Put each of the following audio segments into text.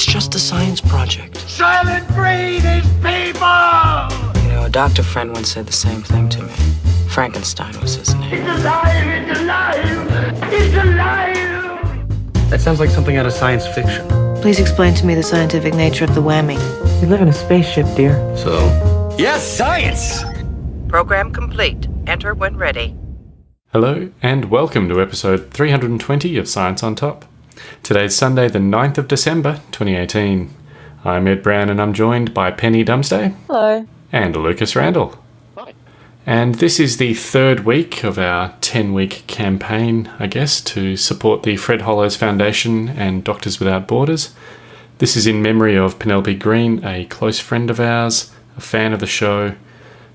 It's just a science project. Soylent Green is people! You know, a doctor friend once said the same thing to me. Frankenstein was his name. It's alive! It's alive! It's alive! That sounds like something out of science fiction. Please explain to me the scientific nature of the whammy. We live in a spaceship, dear. So? Yes, science! Program complete. Enter when ready. Hello, and welcome to episode 320 of Science on Top. Today's Sunday, the 9th of December, 2018. I'm Ed Brown, and I'm joined by Penny Dumsday. Hello. And Lucas Randall. Hi. And this is the third week of our 10 week campaign, I guess, to support the Fred Hollows Foundation and Doctors Without Borders. This is in memory of Penelope Green, a close friend of ours, a fan of the show.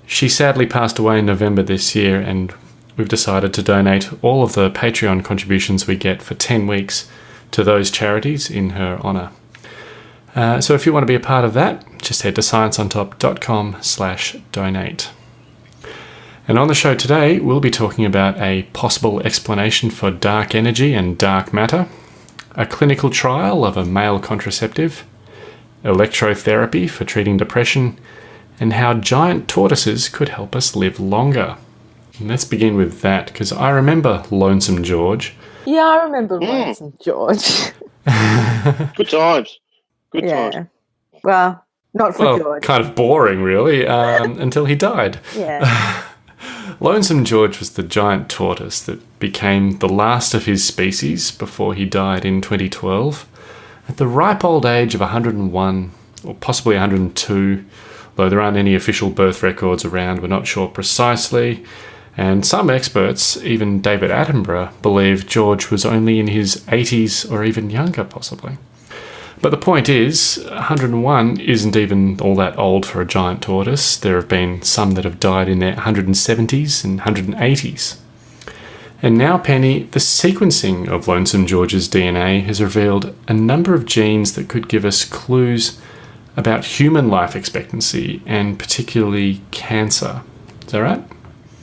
She sadly passed away in November this year, and we've decided to donate all of the Patreon contributions we get for 10 weeks to those charities in her honour. Uh, so if you want to be a part of that, just head to scienceontop.com slash donate. And on the show today, we'll be talking about a possible explanation for dark energy and dark matter, a clinical trial of a male contraceptive, electrotherapy for treating depression, and how giant tortoises could help us live longer. And let's begin with that, because I remember Lonesome George. Yeah, I remember mm. Lonesome George. Good times. Good yeah. times. Well, not for well, George. Kind of boring, really, um, until he died. Yeah. Lonesome George was the giant tortoise that became the last of his species before he died in 2012. At the ripe old age of 101, or possibly 102, though there aren't any official birth records around, we're not sure precisely. And some experts, even David Attenborough, believe George was only in his 80s or even younger, possibly. But the point is, 101 isn't even all that old for a giant tortoise. There have been some that have died in their 170s and 180s. And now, Penny, the sequencing of Lonesome George's DNA has revealed a number of genes that could give us clues about human life expectancy and particularly cancer. Is that right?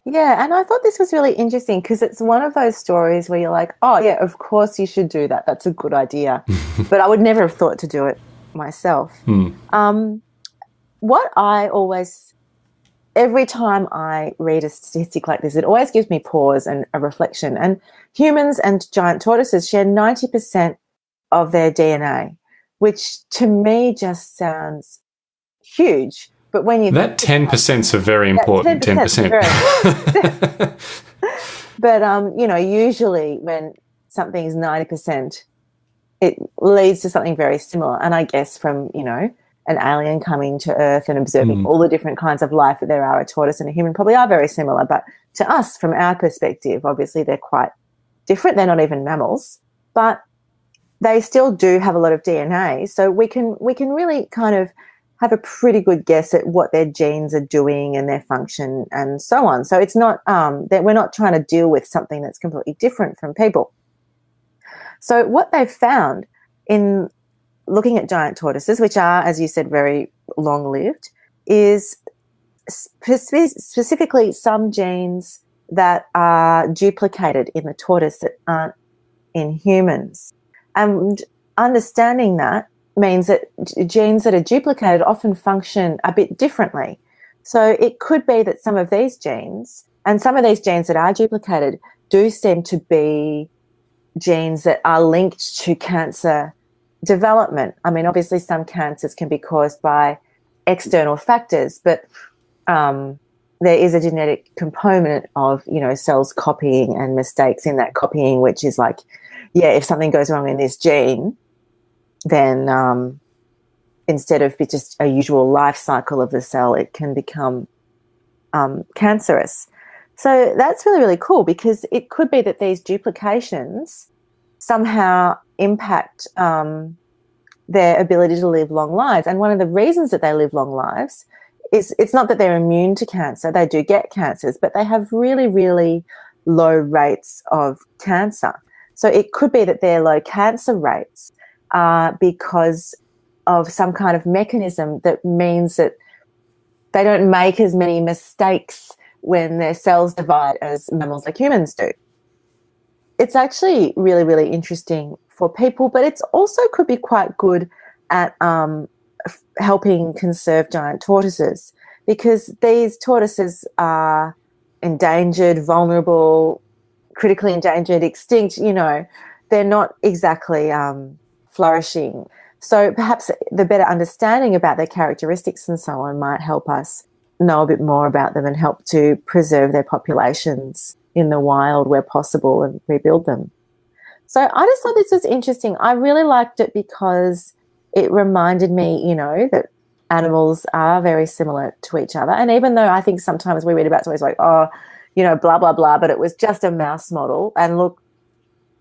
Yeah, and I thought this was really interesting because it's one of those stories where you're like, oh, yeah, of course you should do that. That's a good idea. but I would never have thought to do it myself. Hmm. Um, what I always, every time I read a statistic like this, it always gives me pause and a reflection. And humans and giant tortoises share 90% of their DNA, which to me just sounds huge. But when you that ten percent is a very important. Ten percent. but um, you know, usually when something is ninety percent, it leads to something very similar. And I guess from you know an alien coming to Earth and observing mm. all the different kinds of life that there are, a tortoise and a human probably are very similar. But to us, from our perspective, obviously they're quite different. They're not even mammals, but they still do have a lot of DNA. So we can we can really kind of have a pretty good guess at what their genes are doing and their function and so on. So it's not um, that we're not trying to deal with something that's completely different from people. So what they've found in looking at giant tortoises, which are, as you said, very long lived, is spe- specifically some genes that are duplicated in the tortoise that aren't in humans. And understanding that means that genes that are duplicated often function a bit differently. So it could be that some of these genes and some of these genes that are duplicated do seem to be genes that are linked to cancer development. I mean, obviously, some cancers can be caused by external factors, but um, there is a genetic component of, you know, cells copying and mistakes in that copying, which is like, yeah, if something goes wrong in this gene, then um, instead of just a usual life cycle of the cell, it can become um, cancerous. So that's really, really cool because it could be that these duplications somehow impact um, their ability to live long lives. And one of the reasons that they live long lives is it's not that they're immune to cancer, they do get cancers, but they have really, really low rates of cancer. So it could be that their low cancer rates uh, because of some kind of mechanism that means that they don't make as many mistakes when their cells divide as mammals like humans do. It's actually really, really interesting for people, but it's also could be quite good at um, helping conserve giant tortoises because these tortoises are endangered, vulnerable, critically endangered, extinct. You know, they're not exactly um, flourishing. So perhaps the better understanding about their characteristics and so on might help us know a bit more about them and help to preserve their populations in the wild where possible and rebuild them. So I just thought this was interesting. I really liked it because it reminded me, you know, that animals are very similar to each other. And even though I think sometimes we read about stories like, oh, you know, blah, blah, blah, but it was just a mouse model. And look,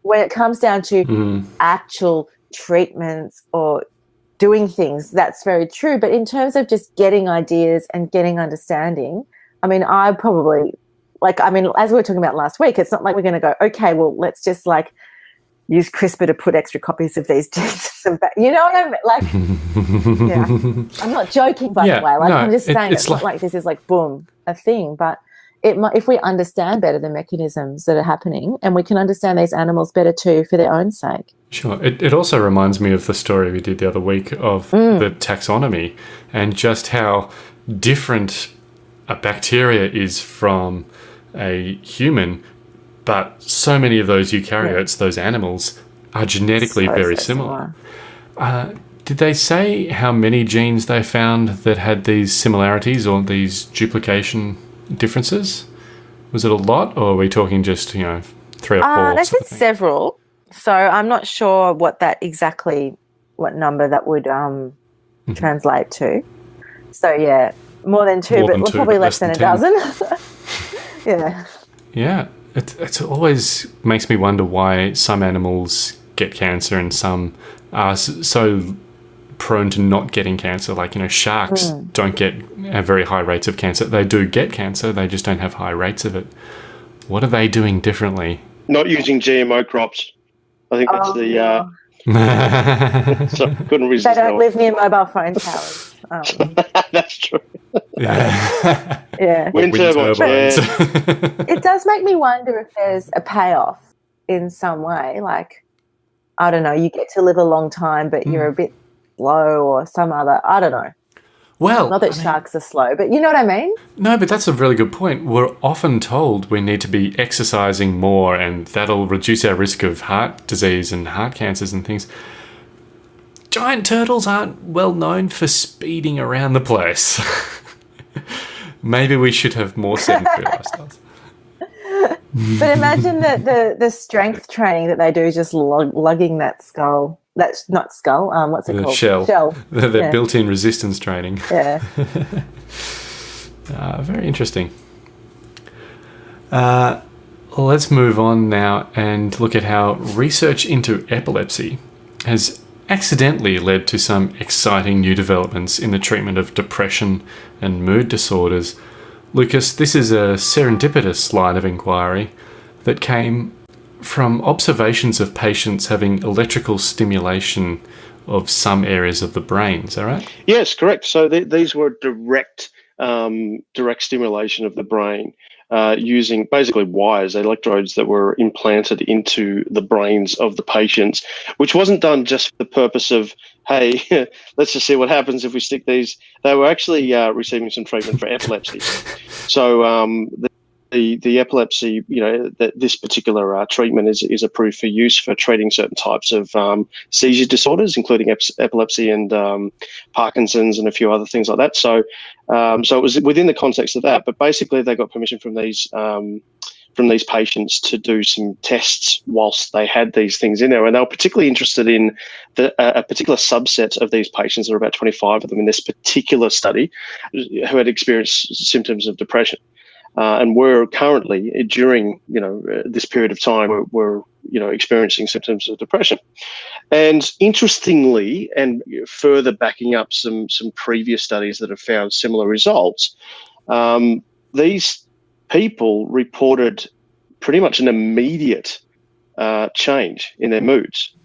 when it comes down to Mm. actual treatments or doing things, that's very true. But in terms of just getting ideas and getting understanding, I mean, I probably, like, I mean, as we were talking about last week, it's not like we're going to go, okay, well, let's just like use CRISPR to put extra copies of these genes. some You know what I mean? Like, yeah. I'm not joking, by Yeah, the way. Like, no, I'm just it- saying it's it's, not like- like this is like, boom, a thing. But it might, if we understand better the mechanisms that are happening and we can understand these animals better too for their own sake. Sure. It, it also reminds me of the story we did the other week of mm. the taxonomy and just how different a bacteria is from a human, but so many of those eukaryotes, those animals, are genetically So, very so similar. Uh, did they say how many genes they found that had these similarities or these duplication differences? Was it a lot, or are we talking just, you know, three or four? Uh, they said several. So I'm not sure what that exactly, what number that would um, Mm-hmm. translate to. So yeah, more than two, More but than two, probably but less less than, a dozen. yeah. Yeah, it, it always makes me wonder why some animals get cancer and some are so prone to not getting cancer. Like, you know, sharks don't get have very high rates of cancer. They do get cancer, they just don't have high rates of it. What are they doing differently? Not using GMO crops. I think that's Oh, the. yeah. Uh, so couldn't resist. They don't live near mobile phone towers. Um, that's true. yeah. yeah. Wind, turbines. Yeah. it does make me wonder if there's a payoff in some way. Like, I don't know, you get to live a long time, but you're Hmm. a bit slow or some other, I don't know. well, Not that sharks are slow, but you know what I mean? No, but that's a really good point. We're often told we need to be exercising more and that'll reduce our risk of heart disease and heart cancers and things. Giant turtles aren't well known for speeding around the place. Maybe we should have more sedentary lifestyles. But imagine the, the, the strength training that they do just lug, lugging that skull. That's not skull. Um, what's it The called? shell. Shell. The, the Yeah. built in resistance training. Yeah. Uh, very interesting. Uh, let's move on now and look at how research into epilepsy has accidentally led to some exciting new developments in the treatment of depression and mood disorders. Lucas, this is a serendipitous line of inquiry that came from observations of patients having electrical stimulation of some areas of the brain. Is that right? Yes, correct. So th- these were direct, um, direct stimulation of the brain uh, using basically wires, electrodes that were implanted into the brains of the patients, which wasn't done just for the purpose of, hey, let's just see what happens if we stick these. They were actually uh, receiving some treatment for epilepsy. So um, the, the epilepsy, you know, that this particular uh, treatment is is approved for use for treating certain types of um, seizure disorders, including ep- epilepsy and um, Parkinson's and a few other things like that. So, um, so it was within the context of that. But basically, they got permission from these um, from these patients to do some tests whilst they had these things in there, and they were particularly interested in the, a a particular subset of these patients. There were about twenty five of them in this particular study who had experienced symptoms of depression. Uh, and were currently during you know uh, this period of time we're you know experiencing symptoms of depression. And interestingly, and further backing up some some previous studies that have found similar results, um, these people reported pretty much an immediate uh, change in their moods,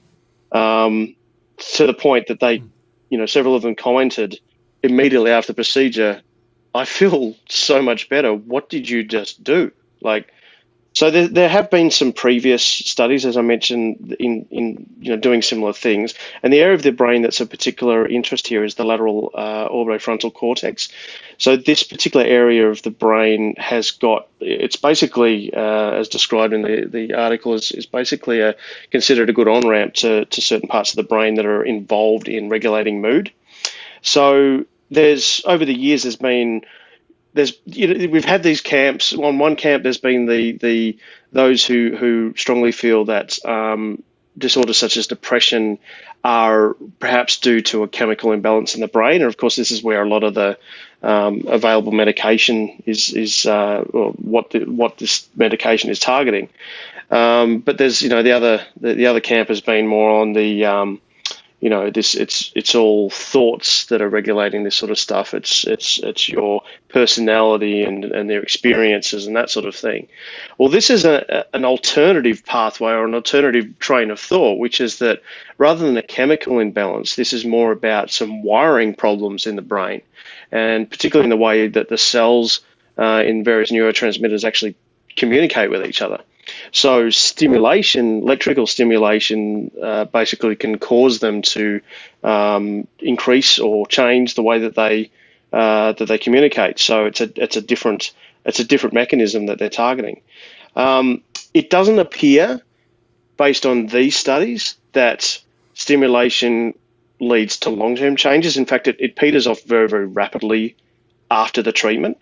um, to the point that they, you know, several of them commented immediately after the procedure, "I feel so much better. What did you just do?" Like So there, there have been some previous studies, as I mentioned, in, in you know doing similar things. And the area of the brain that's of particular interest here is the lateral uh, orbitofrontal cortex. So this particular area of the brain has got it's basically uh, as described in the, the article is, is basically a, considered a good on ramp to, to certain parts of the brain that are involved in regulating mood. So there's over the years there's been there's you know, we've had these camps. On one camp, there's been the the those who who strongly feel that um, disorders such as depression are perhaps due to a chemical imbalance in the brain, and of course, this is where a lot of the um, available medication is is uh, what the, what this medication is targeting. Um, but there's you know the other the, the, other camp has been more on the um, you know this it's it's all thoughts that are regulating this sort of stuff. It's it's it's your personality and and their experiences and that sort of thing. Well this is a, an alternative pathway or an alternative train of thought which is that rather than a chemical imbalance this is more about some wiring problems in the brain. And particularly in the way that the cells uh, in various neurotransmitters actually communicate with each other so stimulation, electrical stimulation, uh, basically can cause them to um, increase or change the way that they uh, that they communicate. So it's a it's a different it's a different mechanism that they're targeting. Um, it doesn't appear, based on these studies, that stimulation leads to long term changes. In fact, it, it peters off very very rapidly after the treatment.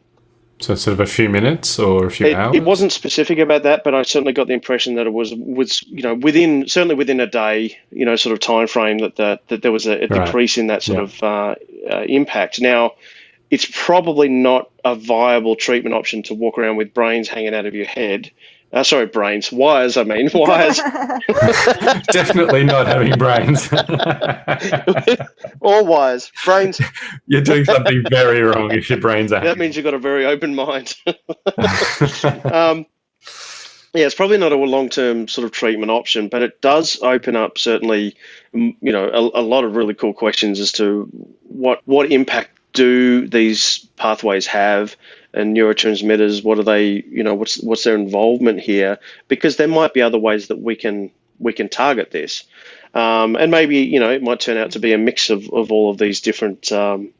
So sort of a few minutes or a few it, hours. It wasn't specific about that, but I certainly got the impression that it was was you know within certainly within a day, you know, sort of time frame that the, that there was a, a right. decrease in that sort yeah. of uh, uh, impact. Now, it's probably not a viable treatment option to walk around with brains hanging out of your head uh, sorry, brains. Wires, I mean, wires. Definitely not having brains. All wires. Brains. You're doing something very wrong if your brains are. That means you've got a very open mind. um, yeah, it's probably not a long-term sort of treatment option, but it does open up certainly, you know, a, a lot of really cool questions as to what what impact do these pathways have and neurotransmitters what are they you know what's what's their involvement here because there might be other ways that we can we can target this um, and maybe you know it might turn out to be a mix of, of all of these different um,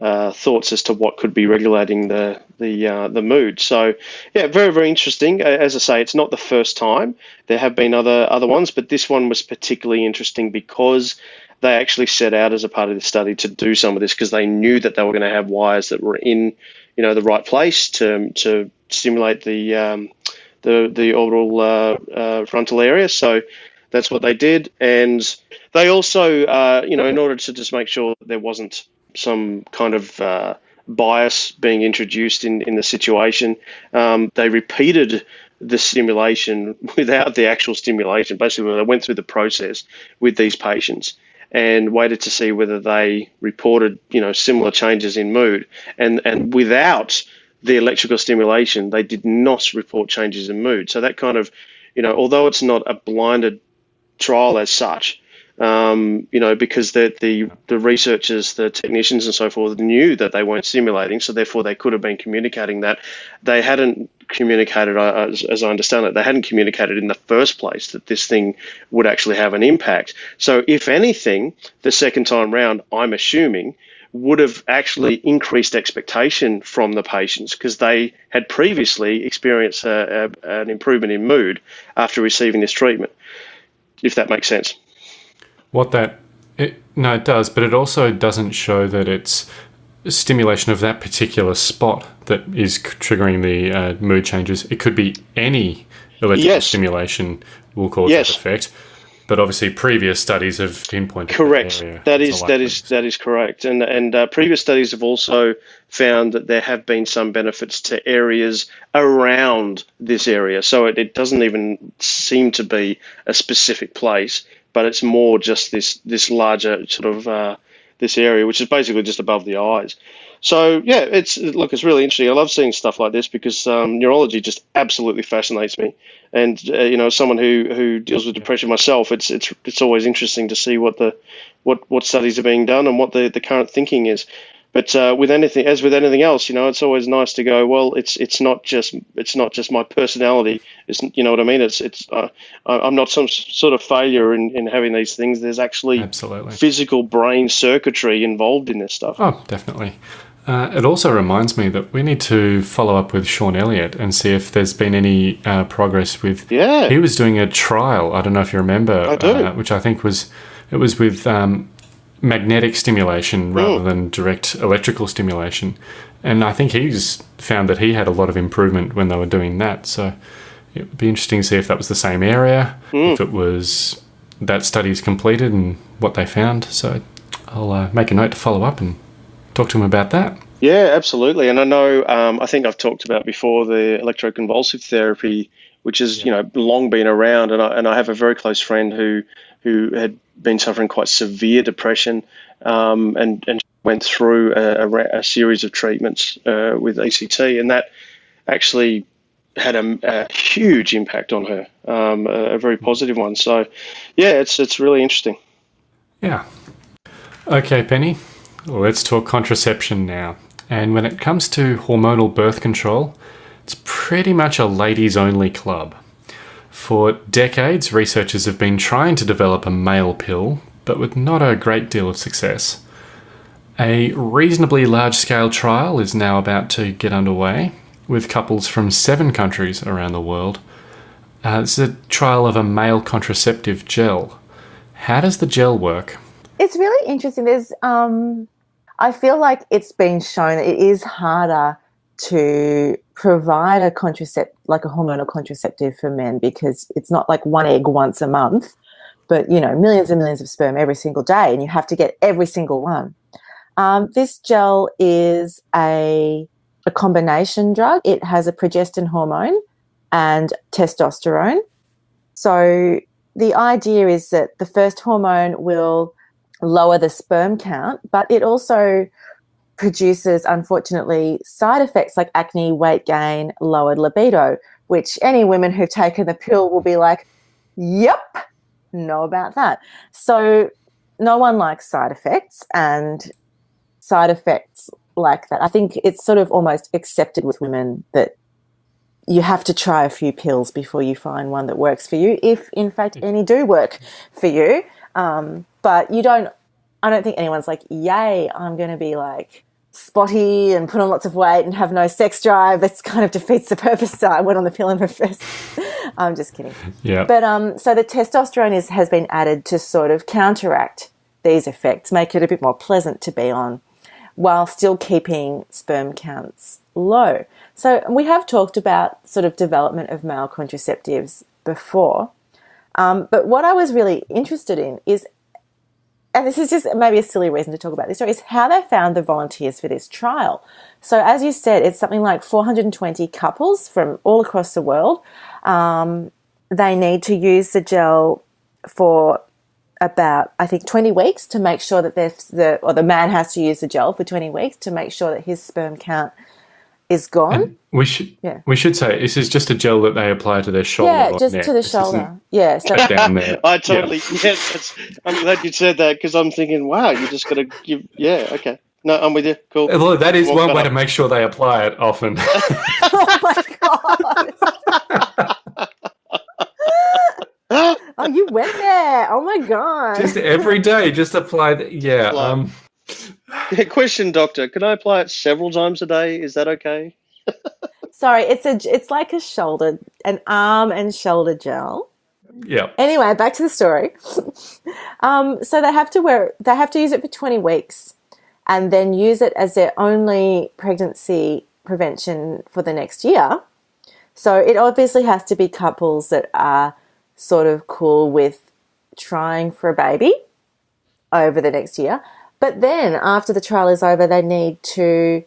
uh, thoughts as to what could be regulating the the uh, the mood. So yeah, very very interesting. As I say, it's not the first time. There have been other other ones, but this one was particularly interesting because they actually set out as a part of the study to do some of this because they knew that they were going to have wires that were in you know the right place to to stimulate the um, the the orbital uh, uh, frontal area. So that's what they did, and they also uh, you know in order to just make sure there wasn't some kind of uh, bias being introduced in in the situation, um, they repeated the stimulation without the actual stimulation. Basically, they went through the process with these patients and waited to see whether they reported, you know, similar changes in mood. And and without the electrical stimulation, they did not report changes in mood. So that kind of, you know, although it's not a blinded trial as such, um, you know, because the, the the researchers, the technicians, and so forth knew that they weren't simulating, so therefore they could have been communicating that. They hadn't communicated, uh, as, as I understand it, they hadn't communicated in the first place that this thing would actually have an impact. So, if anything, the second time round, I'm assuming would have actually increased expectation from the patients because they had previously experienced a, a, an improvement in mood after receiving this treatment, if that makes sense. What that it, no, it does, but it also doesn't show that it's stimulation of that particular spot that is triggering the uh, mood changes. It could be any electrical yes. stimulation will cause yes. that effect. But obviously, previous studies have pinpointed. Correct. That, that is that is that is correct. And and uh, previous studies have also found that there have been some benefits to areas around this area. So it, it doesn't even seem to be a specific place but it's more just this this larger sort of uh, this area, which is basically just above the eyes. So yeah, it's look, it's really interesting. I love seeing stuff like this because um, neurology just absolutely fascinates me. And uh, you know, someone who, who deals with depression myself, it's it's it's always interesting to see what the what what studies are being done and what the, the current thinking is. But uh, with anything, as with anything else, you know, it's always nice to go. Well, it's it's not just it's not just my personality. It's you know what I mean. It's it's uh, I'm not some sort of failure in, in having these things. There's actually Absolutely. physical brain circuitry involved in this stuff. Oh, definitely. Uh, it also reminds me that we need to follow up with Sean Elliott and see if there's been any uh, progress with. Yeah. He was doing a trial. I don't know if you remember. I do. Uh, which I think was it was with um, magnetic stimulation rather Mm. than direct electrical stimulation, and I think he's found that he had a lot of improvement when they were doing that. So it would be interesting to see if that was the same area, Mm. if it was that study is completed and what they found. So I'll uh, make a note to follow up and talk to him about that. Yeah, absolutely. And I know, um, I think I've talked about before the electroconvulsive therapy, which has you know long been around, and I, and I have a very close friend who who had been suffering quite severe depression, um, and and went through a, a, a series of treatments uh, with ECT, and that actually had a, a huge impact on her, um, a, very positive one. So, yeah, it's it's really interesting. Yeah. Okay, Penny. Let's talk contraception now. And when it comes to hormonal birth control, it's pretty much a ladies only club. For decades, researchers have been trying to develop a male pill, but with not a great deal of success. A reasonably large scale trial is now about to get underway, with couples from seven countries around the world. Uh, it's a trial of a male contraceptive gel. How does the gel work? It's really interesting. There's, um, I feel like it's been shown it is harder to provide a contracept, like a hormonal contraceptive for men, because it's not like one egg once a month, but you know, millions and millions of sperm every single day, and you have to get every single one. Um, this gel is a a combination drug. It has a progestin hormone and testosterone. So the idea is that the first hormone will lower the sperm count, but it also produces, unfortunately, side effects like acne, weight gain, lowered libido, which any women who've taken the pill will be like, yep, know about that. So no one likes side effects and side effects like that. I think it's sort of almost accepted with women that you have to try a few pills before you find one that works for you, if in fact any do work for you. Um, but you don't, I don't think anyone's like, yay, I'm going to be like spotty and put on lots of weight and have no sex drive. That kind of defeats the purpose. So I went on the pill in the first. I'm just kidding. Yeah. But um, so the testosterone is, has been added to sort of counteract these effects, make it a bit more pleasant to be on, while still keeping sperm counts low. So we have talked about sort of development of male contraceptives before, um, but what I was really interested in is, and this is just maybe a silly reason to talk about this, story, is how they found the volunteers for this trial. So as you said, it's something like 420 couples from all across the world. Um, they need to use the gel for about I think 20 weeks to make sure that the or the man has to use the gel for 20 weeks to make sure that his sperm count is gone. We should Yeah. we should say this is just a gel that they apply to their shoulder. yeah, just neck. to the This shoulder. Yeah, so down there. I totally yes. That's, I'm glad you said that because I'm thinking, wow, you just got to give. Yeah, okay. No, I'm with you. Cool. Although that is Walk one that way up. to make sure they apply it often. oh my god. Oh, you went there. Oh my god. just every day, just apply. The, yeah. Apply. Um, Yeah, question, doctor. Can I apply it several times a day? Is that okay? Sorry, it's a it's like a shoulder, an arm and shoulder gel. yeah. Anyway, back to the story. um, so they have to wear they have to use it for 20 weeks and then use it as their only pregnancy prevention for the next year. So it obviously has to be couples that are sort of cool with trying for a baby over the next year. But then after the trial is over, they need to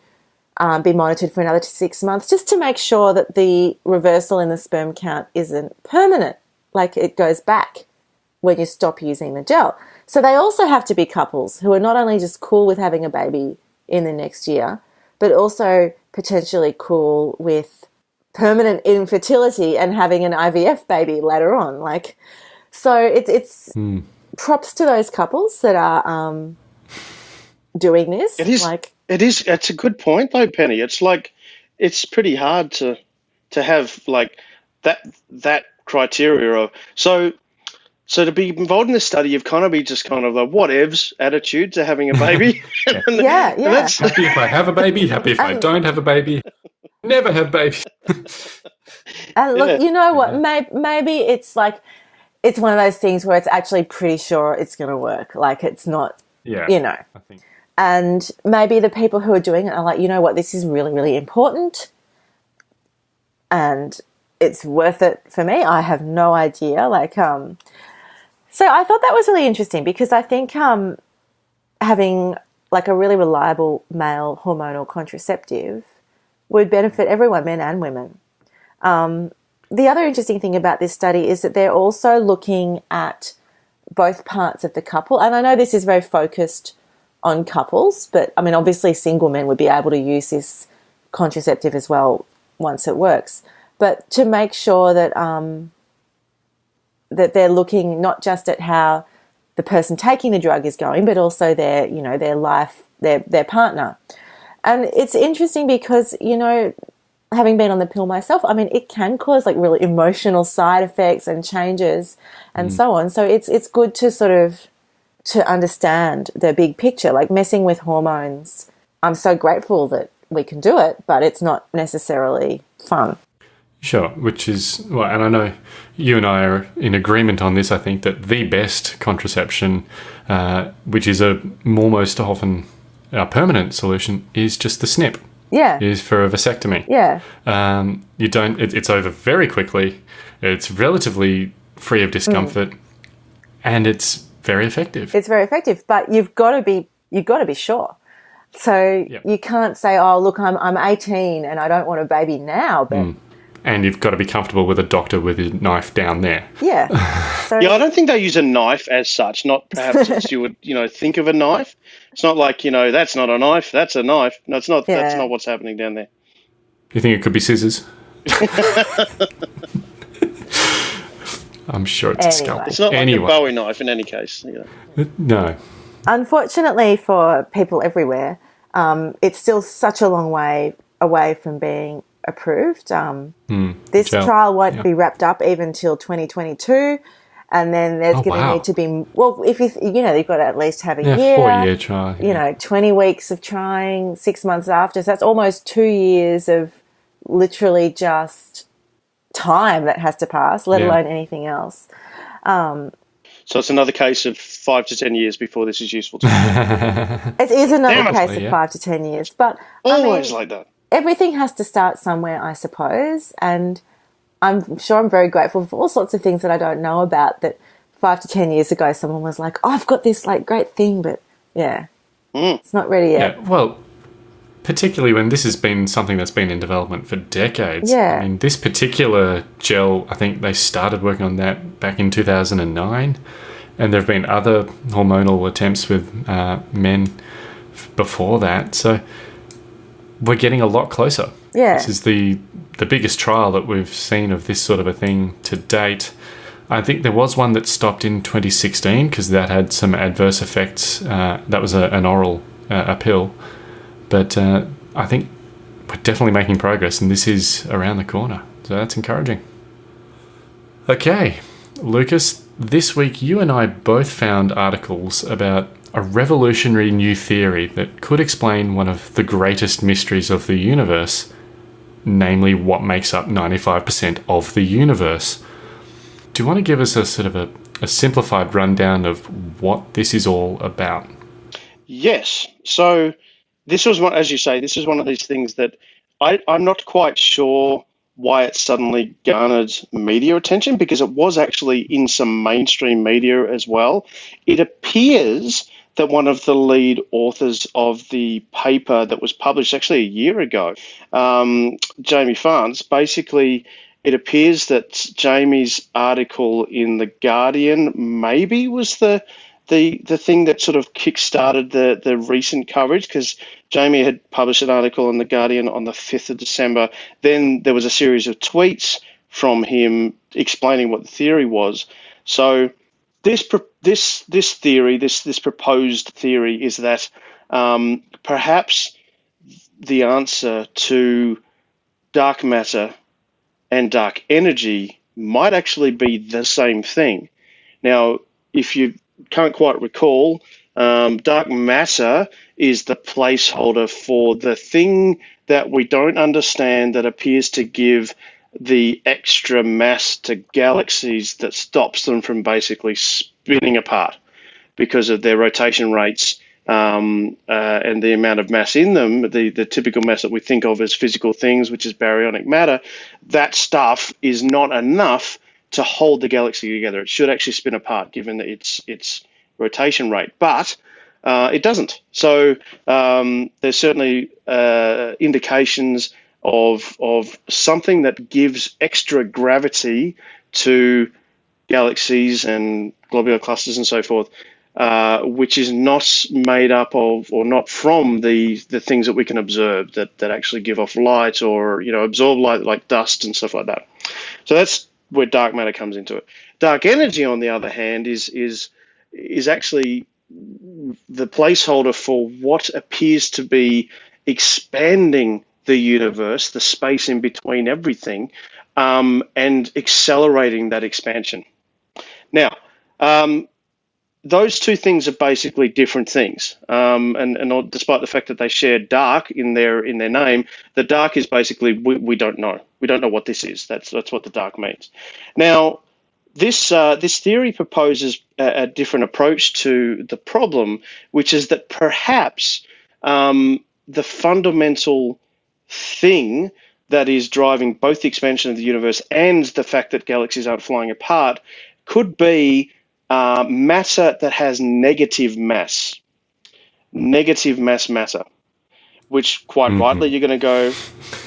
um, be monitored for another six months just to make sure that the reversal in the sperm count isn't permanent, like it goes back when you stop using the gel. So they also have to be couples who are not only just cool with having a baby in the next year, but also potentially cool with permanent infertility and having an IVF baby later on. Like, so it's it's props to those couples that are um, doing this. It is like it is. It's a good point though, Penny. It's like it's pretty hard to to have like that that criteria of so so to be involved in this study, you've kind of be just kind of a whatevs attitude to having a baby. yeah, yeah. That's- Happy if I have a baby, happy if I Um, don't have a baby. Never have babies. And look, Yeah. you know what? Maybe, maybe it's like it's one of those things where it's actually pretty sure it's going to work. Like it's not, Yeah. you know. I think And maybe the people who are doing it are like, you know what? This is really, really important, and it's worth it for me. I have no idea. Like, um, so I thought that was really interesting because I think um, having like a really reliable male hormonal contraceptive would benefit everyone, men and women. Um, the other interesting thing about this study is that they're also looking at both parts of the couple. And I know this is very focused on couples, but I mean, obviously, single men would be able to use this contraceptive as well once it works. But to make sure that um, that they're looking not just at how the person taking the drug is going, but also their you know their life, their their partner. And it's interesting because you know having been on the pill myself, I mean, it can cause like really emotional side effects and changes and so on. So it's it's good to sort of to understand the big picture, like messing with hormones. I'm so grateful that we can do it, but it's not necessarily fun. Sure, which is well, and I know you and I are in agreement on this. I think that the best contraception, uh, which is a almost often a permanent solution, is just the snip. Yeah. Is for a vasectomy. Yeah. Um, you don't. It, it's over very quickly. It's relatively free of discomfort, and it's very effective. It's very effective, but you've got to be you've got to be sure. So Yep. you can't say, "Oh, look, I'm I'm 18 and I don't want a baby now." But and you've got to be comfortable with a doctor with his knife down there. yeah, so Yeah, I don't think they use a knife as such. Not perhaps as you would, you know, think of a knife. It's not like you know that's not a knife. That's a knife. No, it's not. That's not what's happening down there. You think it could be scissors? I'm sure it's a scalpel. It's not like anyway, a Bowie knife in any case. You know. no. unfortunately for people everywhere, um, it's still such a long way away from being approved. Um, this gel, trial won't yeah. be wrapped up even till 2022. And then there's Oh, going to wow. need to be, well, if you, you know, you've got to at least have a Yeah, year, four year trial. you know, 20 weeks of trying, six months after. So that's almost two years of literally just time that has to pass, let Yeah. alone anything else. So it's another case of five to ten years before this is useful. to you. It is another Damn it. case of Yeah. five to 10 years. But I mean, like that. Everything has to start somewhere, I suppose. And I'm sure I'm very grateful for all sorts of things that I don't know about that five to 10 years ago, someone was like, oh, I've got this like great thing, but yeah, it's not ready yet. Yeah, well, particularly when this has been something that's been in development for decades. Yeah. I mean, this particular gel, I think they started working on that back in 2009, and there have been other hormonal attempts with uh, men f- before that. So we're getting a lot closer. Yeah. This is the the biggest trial that we've seen of this sort of a thing to date. I think there was one that stopped in 2016 because that had some adverse effects. Uh, that was a, an oral uh, a pill, but uh, I think we're definitely making progress, and this is around the corner. So that's encouraging. Okay, Lucas, this week you and I both found articles about a revolutionary new theory that could explain one of the greatest mysteries of the universe, namely what makes up 95% of the universe. Do you want to give us a sort of a, a simplified rundown of what this is all about? Yes. So this was one, as you say, this is one of these things that I, I'm not quite sure why it suddenly garnered media attention because it was actually in some mainstream media as well. It appears that one of the lead authors of the paper that was published actually a year ago, um, Jamie Farnes, basically it appears that Jamie's article in the Guardian maybe was the the the thing that sort of kick-started the the recent coverage because Jamie had published an article in the Guardian on the 5th of December. Then there was a series of tweets from him explaining what the theory was. So this this this theory, this this proposed theory, is that um, perhaps the answer to dark matter and dark energy might actually be the same thing. Now, if you can't quite recall, um, dark matter is the placeholder for the thing that we don't understand that appears to give the extra mass to galaxies that stops them from basically spinning apart because of their rotation rates um, uh, and the amount of mass in them, the, the typical mass that we think of as physical things, which is baryonic matter, that stuff is not enough to hold the galaxy together. It should actually spin apart given its its rotation rate, but uh, it doesn't. So um, there's certainly uh, indications of of something that gives extra gravity to galaxies and globular clusters and so forth, uh, which is not made up of or not from the the things that we can observe that that actually give off light or you know absorb light like dust and stuff like that. So that's where dark matter comes into it. Dark energy, on the other hand, is is is actually the placeholder for what appears to be expanding the universe, the space in between everything, um, and accelerating that expansion. Now, um, those two things are basically different things, um, and, and despite the fact that they share dark in their in their name, the dark is basically we, we don't know. We don't know what this is. That's that's what the dark means. Now, this uh, this theory proposes a, a, different approach to the problem, which is that perhaps um, the fundamental thing that is driving both the expansion of the universe and the fact that galaxies aren't flying apart could be uh, matter that has negative mass, negative mass matter. Which quite mm-hmm. rightly you're going to go,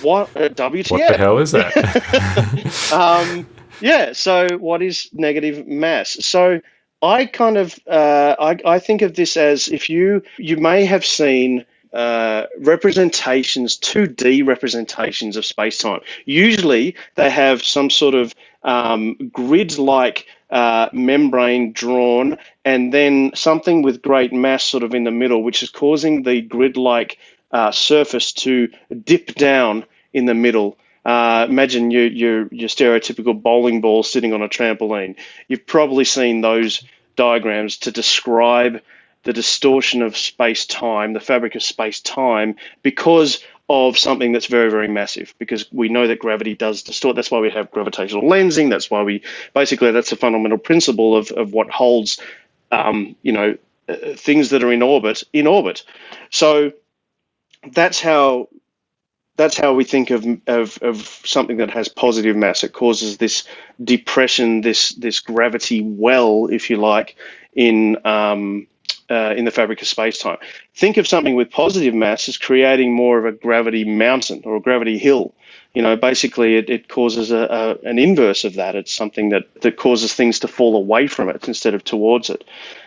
what uh, WTF? What the hell is that? um, yeah. So what is negative mass? So I kind of uh, I, I think of this as if you you may have seen uh, representations, 2D representations of space time. Usually they have some sort of um, grid like uh, membrane drawn and then something with great mass sort of in the middle, which is causing the grid like uh, surface to dip down in the middle. Uh, imagine you, your, your stereotypical bowling ball sitting on a trampoline. You've probably seen those diagrams to describe the distortion of space time, the fabric of space time, because of something that's very, very massive. Because we know that gravity does distort. That's why we have gravitational lensing. That's why we basically that's a fundamental principle of, of what holds, um, you know, uh, things that are in orbit in orbit. So that's how that's how we think of, of, of something that has positive mass. It causes this depression, this this gravity well, if you like, in um, uh, in the fabric of space-time. Think of something with positive mass as creating more of a gravity mountain or a gravity hill. You know, basically it, it causes a, a, an inverse of that. It's something that, that causes things to fall away from it instead of towards it.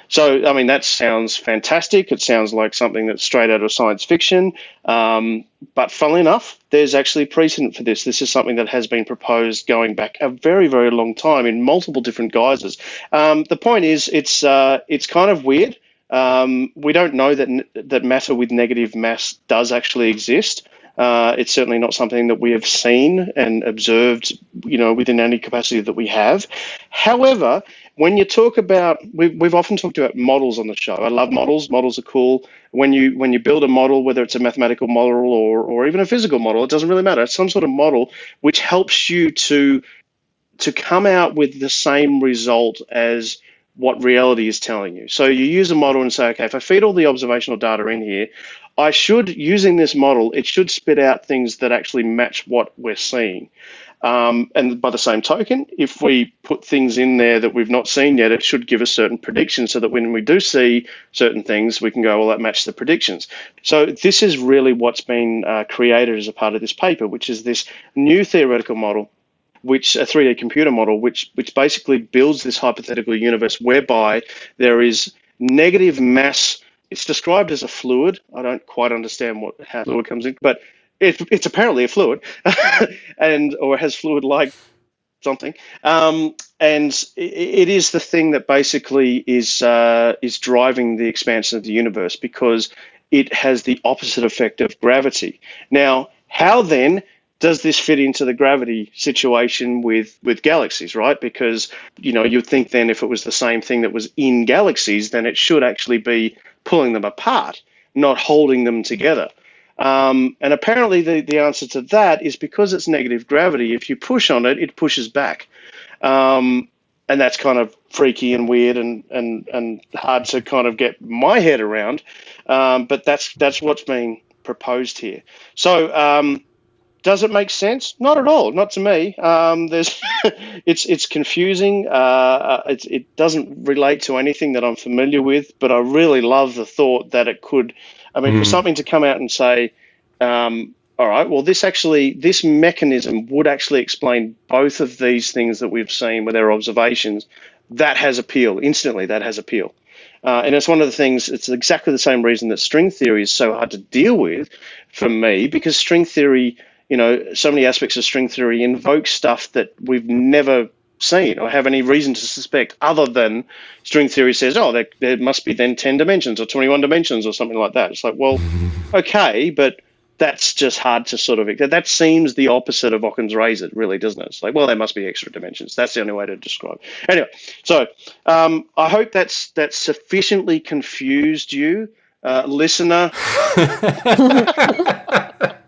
So, I mean, that sounds fantastic. It sounds like something that's straight out of science fiction. Um, but funnily enough, there's actually precedent for this. This is something that has been proposed going back a very, very long time in multiple different guises. Um, the point is, it's uh, it's kind of weird. Um, we don't know that that matter with negative mass does actually exist. Uh, it's certainly not something that we have seen and observed, you know, within any capacity that we have. However, when you talk about, we've, we've often talked about models on the show. I love models. Models are cool. When you when you build a model, whether it's a mathematical model or or even a physical model, it doesn't really matter. It's some sort of model which helps you to to come out with the same result as what reality is telling you. So you use a model and say, okay, if I feed all the observational data in here, I should, using this model, it should spit out things that actually match what we're seeing. Um, and by the same token, if we put things in there that we've not seen yet, it should give us certain predictions so that when we do see certain things, we can go, well, that matches the predictions. So this is really what's been uh, created as a part of this paper, which is this new theoretical model which a 3D computer model, which which basically builds this hypothetical universe whereby there is negative mass. It's described as a fluid. I don't quite understand what how fluid comes in, but it, it's apparently a fluid, and or has fluid like something. Um, and it is the thing that basically is uh, is driving the expansion of the universe because it has the opposite effect of gravity. Now, how then does this fit into the gravity situation with with galaxies, right? Because you know you'd think then if it was the same thing that was in galaxies, then it should actually be pulling them apart, not holding them together. Um, and apparently, the, the answer to that is because it's negative gravity. If you push on it, it pushes back. Um, and that's kind of freaky and weird and, and, and hard to kind of get my head around. Um, but that's that's what's being proposed here. So um, does it make sense? Not at all. Not to me. Um, there's it's it's confusing. Uh, uh, it, it doesn't relate to anything that I'm familiar with. But I really love the thought that it could. I mean, mm. for something to come out and say, um, all right, well, this actually, this mechanism would actually explain both of these things that we've seen with our observations. That has appeal instantly. That has appeal. Uh, and it's one of the things, it's exactly the same reason that string theory is so hard to deal with for me, because string theory, you know, so many aspects of string theory invoke stuff that we've never seen or have any reason to suspect other than string theory says, oh, there, there must be then 10 dimensions or 21 dimensions or something like that. It's like, well, okay, but that's just hard to sort of that seems the opposite of Occam's razor, really, doesn't it? It's like, well, there must be extra dimensions. That's the only way to describe. Anyway, so um, I hope that's that's sufficiently confused you, uh, listener.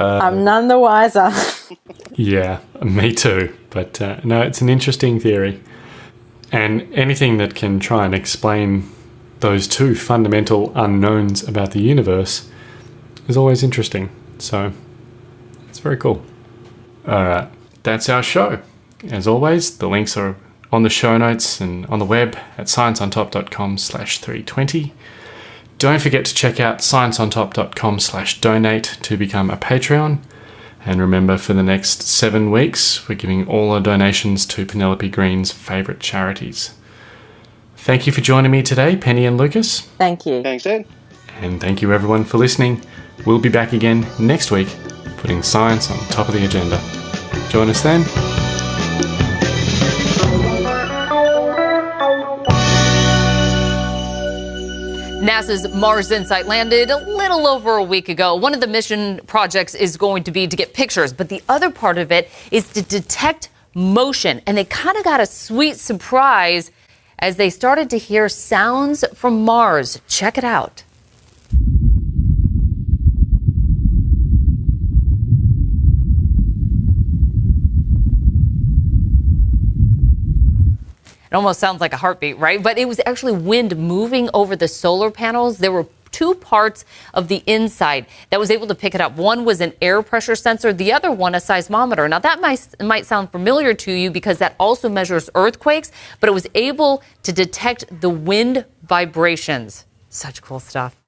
I'm none the wiser. yeah, me too. But uh, no, it's an interesting theory, and anything that can try and explain those two fundamental unknowns about the universe is always interesting. So it's very cool. All right, that's our show. As always, the links are on the show notes and on the web at scienceontop.com slash 320. Don't forget to check out scienceontop.com slash donate to become a Patreon. And remember, for the next seven weeks, we're giving all our donations to Penelope Green's favourite charities. Thank you for joining me today, Penny and Lucas. Thank you. Thanks, Ed. And thank you everyone for listening. We'll be back again next week, putting science on top of the agenda. Join us then. NASA's Mars InSight landed a little over a week ago. One of the mission projects is going to be to get pictures, but the other part of it is to detect motion. And they kind of got a sweet surprise as they started to hear sounds from Mars. Check it out. It almost sounds like a heartbeat, right? But it was actually wind moving over the solar panels. There were two parts of the InSight that was able to pick it up. One was an air pressure sensor, the other one a seismometer. Now that might might sound familiar to you because that also measures earthquakes, but it was able to detect the wind vibrations. Such cool stuff.